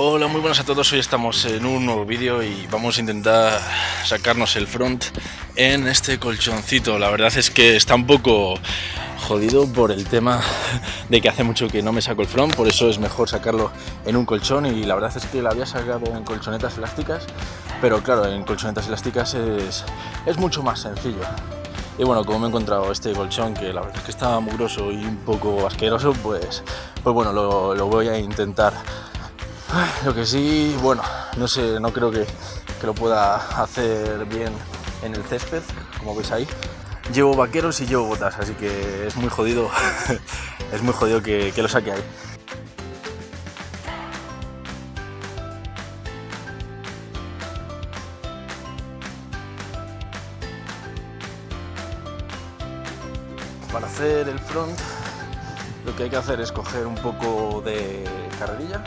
Hola, muy buenas a todos. Hoy estamos en un nuevo vídeo y vamos a intentar sacarnos el front en este colchoncito. La verdad es que está un poco jodido por el tema de que hace mucho que no me saco el front, por eso es mejor sacarlo en un colchón y la verdad es que lo había sacado en colchonetas elásticas, pero claro, en colchonetas elásticas es, es mucho más sencillo. Y bueno, como me he encontrado este colchón, que la verdad es que estaba mugroso y un poco asqueroso, pues, pues bueno, lo, lo voy a intentar lo que sí, bueno, no sé, no creo que, lo pueda hacer bien en el césped, como veis ahí. Llevo vaqueros y llevo botas, así que es muy jodido, es muy jodido que, que lo saque ahí. Para hacer el front lo que hay que hacer es coger un poco de carrerilla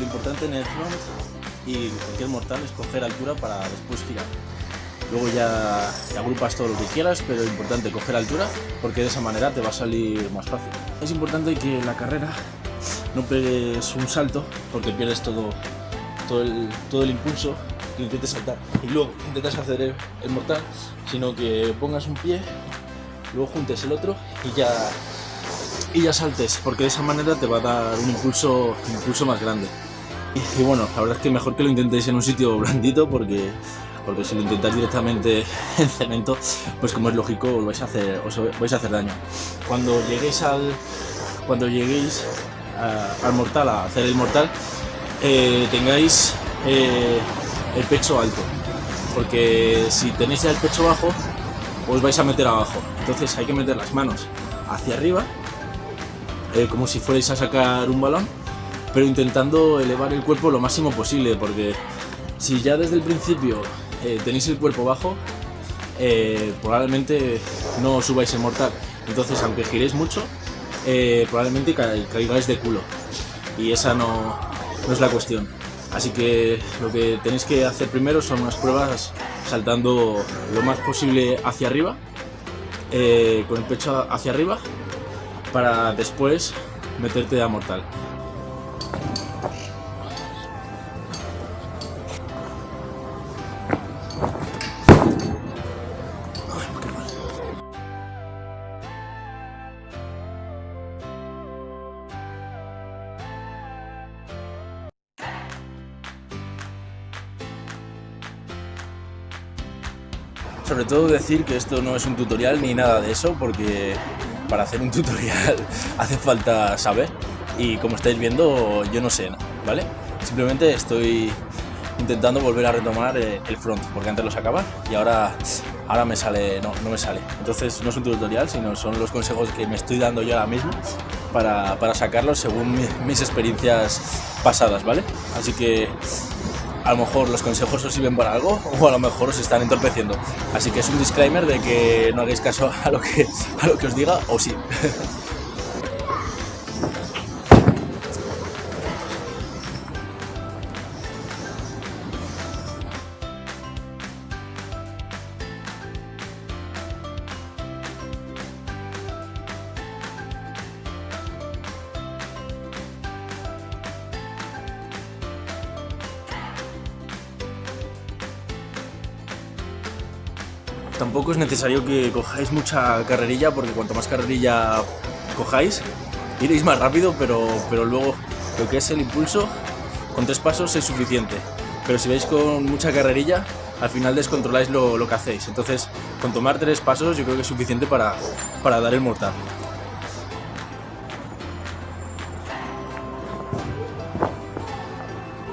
lo importante en el front y cualquier mortal es coger altura para después girar. Luego ya agrupas todo lo que quieras, pero es importante coger altura porque de esa manera te va a salir más fácil. Es importante que en la carrera no pegues un salto porque pierdes todo, todo, el, impulso que intentes saltar y luego intentas hacer el, mortal, sino que pongas un pie, luego juntes el otro y ya y ya saltes, porque de esa manera te va a dar un impulso, un impulso más grande. Y, bueno, la verdad es que mejor que lo intentéis en un sitio blandito, porque, porque si lo intentáis directamente en cemento, pues como es lógico, os vais a hacer, os vais a hacer daño. Cuando lleguéis al, cuando lleguéis al mortal, a hacer el mortal, eh, tengáis eh, el pecho alto, porque si tenéis el pecho bajo, os vais a meter abajo. Entonces hay que meter las manos hacia arriba eh, como si fuerais a sacar un balón, pero intentando elevar el cuerpo lo máximo posible, porque si ya desde el principio eh, tenéis el cuerpo bajo, eh, probablemente no subáis en mortal. Entonces, aunque giréis mucho, probablemente caigáis de culo. Y esa no es la cuestión. Así que lo que tenéis que hacer primero son unas pruebas saltando lo más posible hacia arriba, con el pecho hacia arriba para después meterte a mortal. Sobre todo decir que esto no es un tutorial ni nada de eso, porque para hacer un tutorial hace falta saber y como estáis viendo yo no sé, ¿vale? Simplemente estoy intentando volver a retomar eh, el front porque antes lo sacaba y ahora, ahora me sale, no, no me sale. Entonces no es un tutorial, sino son los consejos que me estoy dando yo ahora mismo para, para sacarlos según mis experiencias pasadas, ¿vale? Así que a lo mejor los consejos os sirven para algo o a lo mejor os están entorpeciendo. Así que es un disclaimer de que no hagáis caso a lo que, a lo que os diga o sí. Tampoco es necesario que cojáis mucha carrerilla, porque cuanto más carrerilla cojáis, iréis más rápido, pero, pero luego lo que es el impulso, con tres pasos es suficiente. Pero si vais con mucha carrerilla, al final descontroláis lo, lo que hacéis. Entonces, con tomar tres pasos yo creo que es suficiente para, para dar el mortal.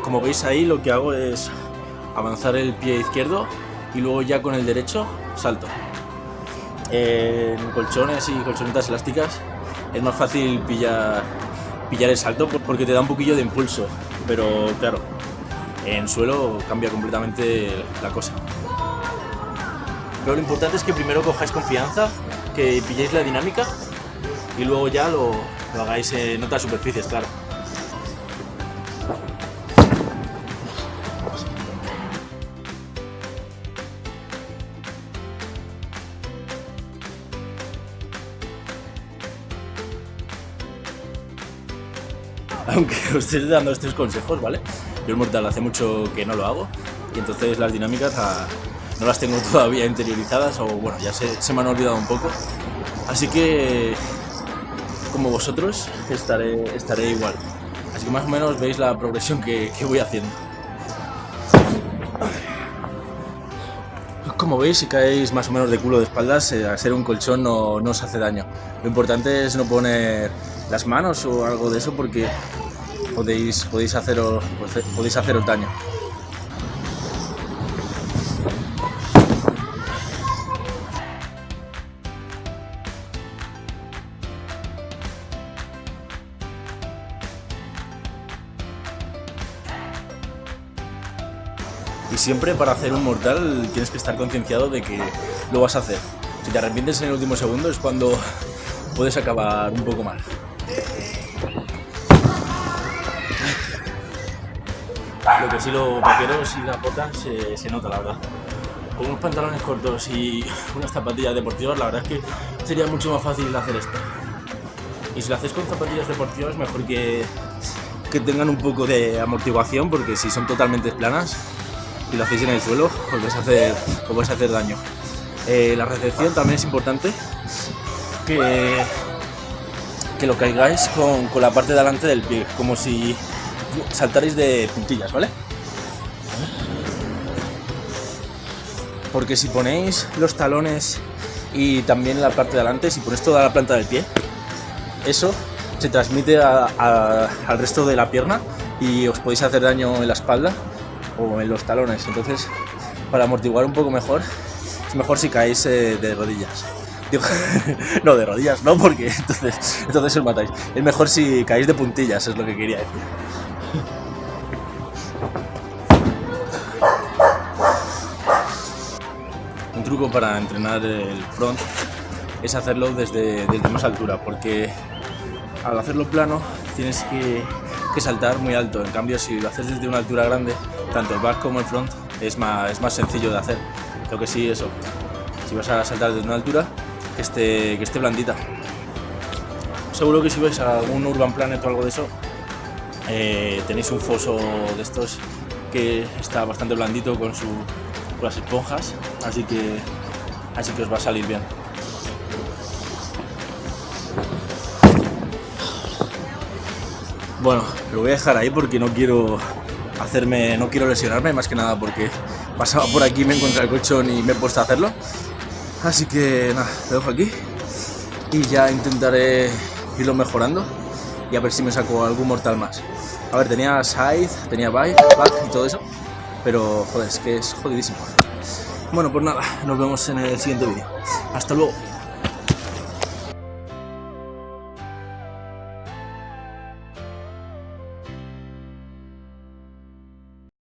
Como veis ahí, lo que hago es avanzar el pie izquierdo y luego ya con el derecho salto. En colchones y colchonetas elásticas es más fácil pillar, pillar el salto porque te da un poquillo de impulso, pero claro, en suelo cambia completamente la cosa. Pero lo importante es que primero cojáis confianza, que pilléis la dinámica y luego ya lo, lo hagáis en otras superficies, claro. aunque os esté dando estos consejos, ¿vale? Yo el mortal hace mucho que no lo hago y entonces las dinámicas ah, no las tengo todavía interiorizadas o bueno, ya se, se me han olvidado un poco. Así que, como vosotros, estaré, estaré igual. Así que más o menos veis la progresión que, que voy haciendo. Como veis, si caéis más o menos de culo de espaldas, eh, un colchón no, no os hace daño. Lo importante es no poner las manos o algo de eso porque podéis, podéis, haceros, podéis haceros daño. Y siempre para hacer un mortal tienes que estar concienciado de que lo vas a hacer. Si te arrepientes en el último segundo es cuando puedes acabar un poco mal. Lo que sí los vaqueros y la bota se, se nota, la verdad. Con unos pantalones cortos y unas zapatillas deportivas, la verdad es que sería mucho más fácil hacer esto. Y si lo hacéis con zapatillas deportivas, mejor que, que tengan un poco de amortiguación, porque si son totalmente planas, y lo hacéis en el suelo, os vais a hacer, os hacer daño. Eh, la recepción también es importante, que, que lo caigáis con, con la parte de delante del pie, como si saltaréis de puntillas, ¿vale? Porque si ponéis los talones y también la parte de delante, si ponéis toda la planta del pie, eso se transmite al resto de la pierna y os podéis hacer daño en la espalda o en los talones. Entonces, para amortiguar un poco mejor, es mejor si caéis eh, de rodillas. No, de rodillas no, porque entonces, entonces os matáis. Es mejor si caéis de puntillas, es lo que quería decir. Un truco para entrenar el front es hacerlo desde, desde más altura, porque al hacerlo plano tienes que, saltar muy alto. En cambio, si lo haces desde una altura grande, tanto el back como el front es más, es más sencillo de hacer. Lo que sí, eso, si vas a saltar desde una altura, que esté, que esté blandita. Seguro que si vais a algún Urban Planet o algo de eso, eh, tenéis un foso de estos que está bastante blandito con, su, las esponjas, así que, así que os va a salir bien. Bueno, lo voy a dejar ahí porque no quiero hacerme, no quiero lesionarme, más que nada porque pasaba por aquí, me encontré el colchón y me he puesto a hacerlo. Así que nada, lo dejo aquí y ya intentaré irlo mejorando y a ver si me saco algún mortal más. A ver, tenía side, tenía back y todo eso, pero joder, es que es jodidísimo. Bueno, pues nada, nos vemos en el siguiente vídeo. Hasta luego.